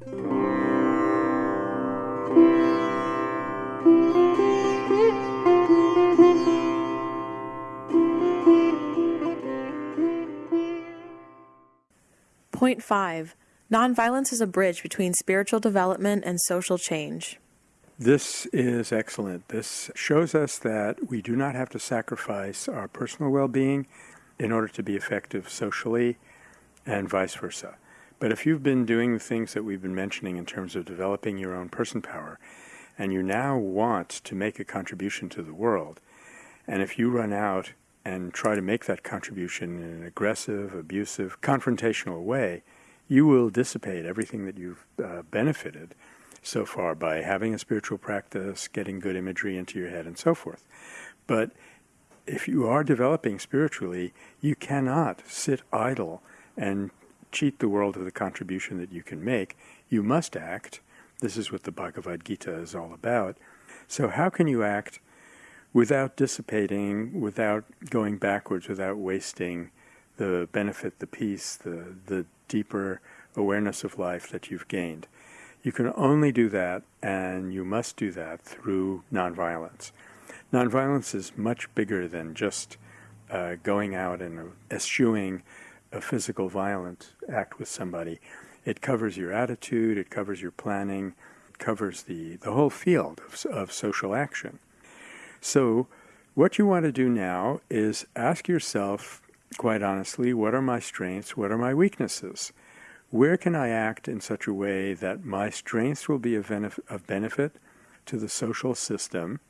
Point 5. Nonviolence is a bridge between spiritual development and social change. This is excellent. This shows us that we do not have to sacrifice our personal well being in order to be effective socially and vice versa. But if you've been doing the things that we've been mentioning in terms of developing your own person power, and you now want to make a contribution to the world, and if you run out and try to make that contribution in an aggressive, abusive, confrontational way, you will dissipate everything that you've uh, benefited so far by having a spiritual practice, getting good imagery into your head, and so forth. But if you are developing spiritually, you cannot sit idle and cheat the world of the contribution that you can make. You must act. This is what the Bhagavad Gita is all about. So, how can you act without dissipating, without going backwards, without wasting the benefit, the peace, the, the deeper awareness of life that you've gained? You can only do that, and you must do that through nonviolence. Nonviolence is much bigger than just uh, going out and eschewing a physical violent act with somebody. It covers your attitude, it covers your planning, it covers the, the whole field of, of social action. So, what you want to do now is ask yourself, quite honestly, what are my strengths, what are my weaknesses? Where can I act in such a way that my strengths will be of, benef- of benefit to the social system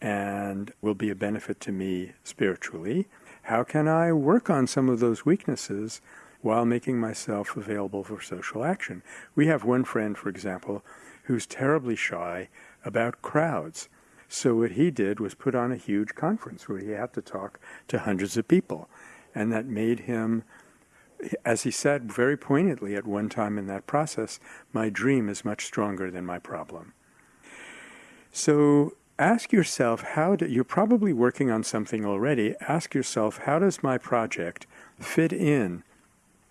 and will be a benefit to me spiritually? How can I work on some of those weaknesses while making myself available for social action? We have one friend, for example, who's terribly shy about crowds. So what he did was put on a huge conference where he had to talk to hundreds of people. And that made him as he said very poignantly at one time in that process, my dream is much stronger than my problem. So ask yourself how do, you're probably working on something already. Ask yourself, how does my project fit in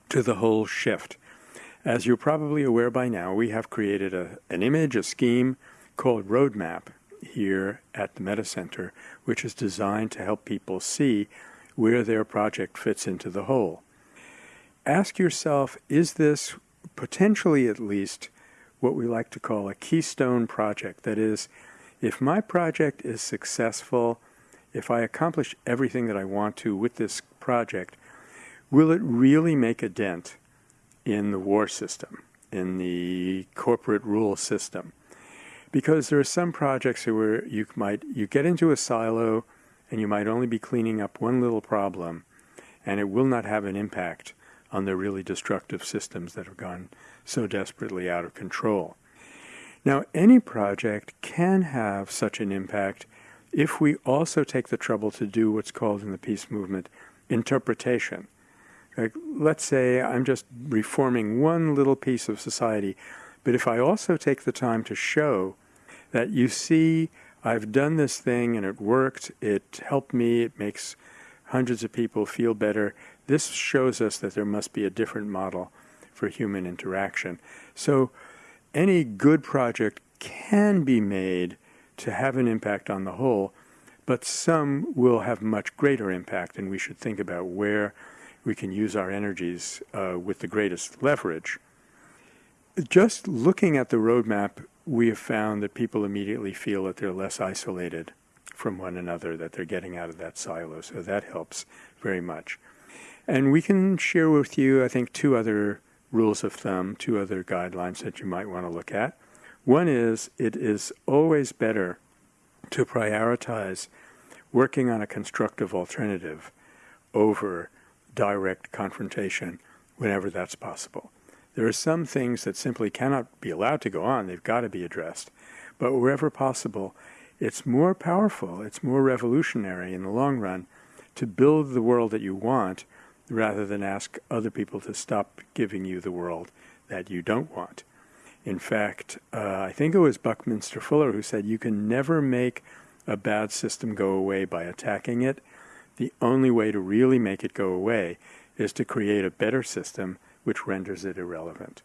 to the whole shift? As you're probably aware by now, we have created a, an image, a scheme called Roadmap here at the Metta Center, which is designed to help people see where their project fits into the whole ask yourself is this potentially at least what we like to call a keystone project? That is, if my project is successful, if I accomplish everything that I want to with this project, will it really make a dent in the war system, in the corporate rule system? Because there are some projects where you might you get into a silo and you might only be cleaning up one little problem and it will not have an impact on the really destructive systems that have gone so desperately out of control. Now, any project can have such an impact if we also take the trouble to do what's called in the peace movement interpretation. Like, let's say I'm just reforming one little piece of society, but if I also take the time to show that you see, I've done this thing and it worked, it helped me, it makes hundreds of people feel better, this shows us that there must be a different model for human interaction. So any good project can be made to have an impact on the whole, but some will have much greater impact, and we should think about where we can use our energies uh, with the greatest leverage. Just looking at the roadmap, we have found that people immediately feel that they're less isolated from one another, that they're getting out of that silo, so that helps very much. And we can share with you, I think, two other rules of thumb, two other guidelines that you might want to look at. One is it is always better to prioritize working on a constructive alternative over direct confrontation whenever that's possible. There are some things that simply cannot be allowed to go on, they've got to be addressed. But wherever possible, it's more powerful, it's more revolutionary in the long run to build the world that you want rather than ask other people to stop giving you the world that you don't want. In fact, uh, I think it was Buckminster Fuller who said you can never make a bad system go away by attacking it. The only way to really make it go away is to create a better system which renders it irrelevant.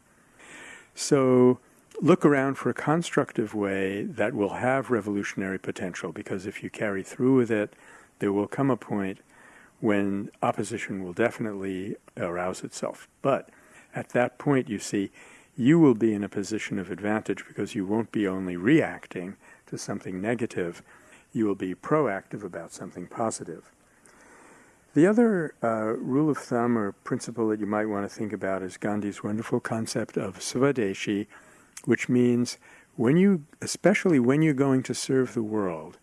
So look around for a constructive way that will have revolutionary potential because if you carry through with it, there will come a point when opposition will definitely arouse itself. But at that point, you see, you will be in a position of advantage because you won't be only reacting to something negative, you will be proactive about something positive. The other uh, rule of thumb or principle that you might want to think about is Gandhi's wonderful concept of swadeshi, which means when you, especially when you're going to serve the world,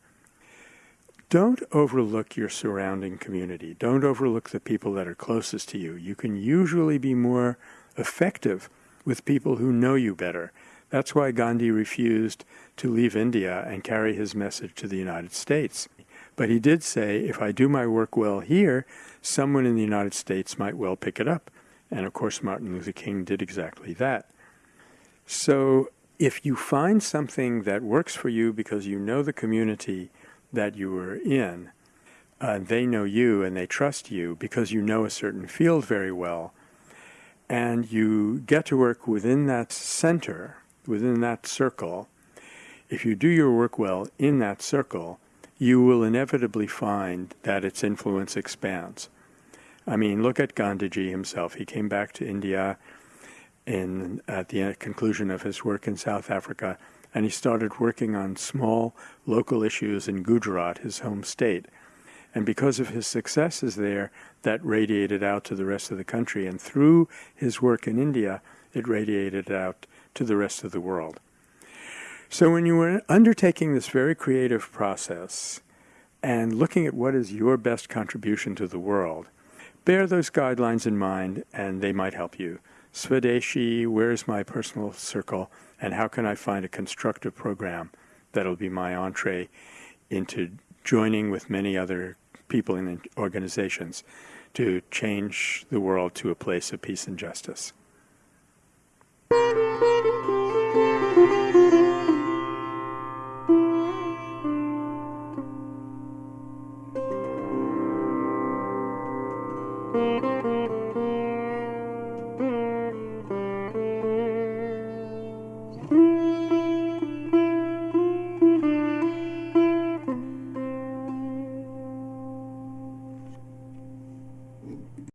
don't overlook your surrounding community. Don't overlook the people that are closest to you. You can usually be more effective with people who know you better. That's why Gandhi refused to leave India and carry his message to the United States. But he did say, if I do my work well here, someone in the United States might well pick it up. And of course, Martin Luther King did exactly that. So if you find something that works for you because you know the community that you were in, uh, they know you and they trust you because you know a certain field very well, and you get to work within that center, within that circle, if you do your work well in that circle, you will inevitably find that its influence expands. I mean, look at Gandhiji himself. He came back to India in, at the conclusion of his work in South Africa, and he started working on small local issues in Gujarat, his home state. And because of his successes there, that radiated out to the rest of the country. And through his work in India, it radiated out to the rest of the world. So when you were undertaking this very creative process and looking at what is your best contribution to the world, bear those guidelines in mind and they might help you. Swadeshi, where's my personal circle, and how can I find a constructive program that'll be my entree into joining with many other people and organizations to change the world to a place of peace and justice.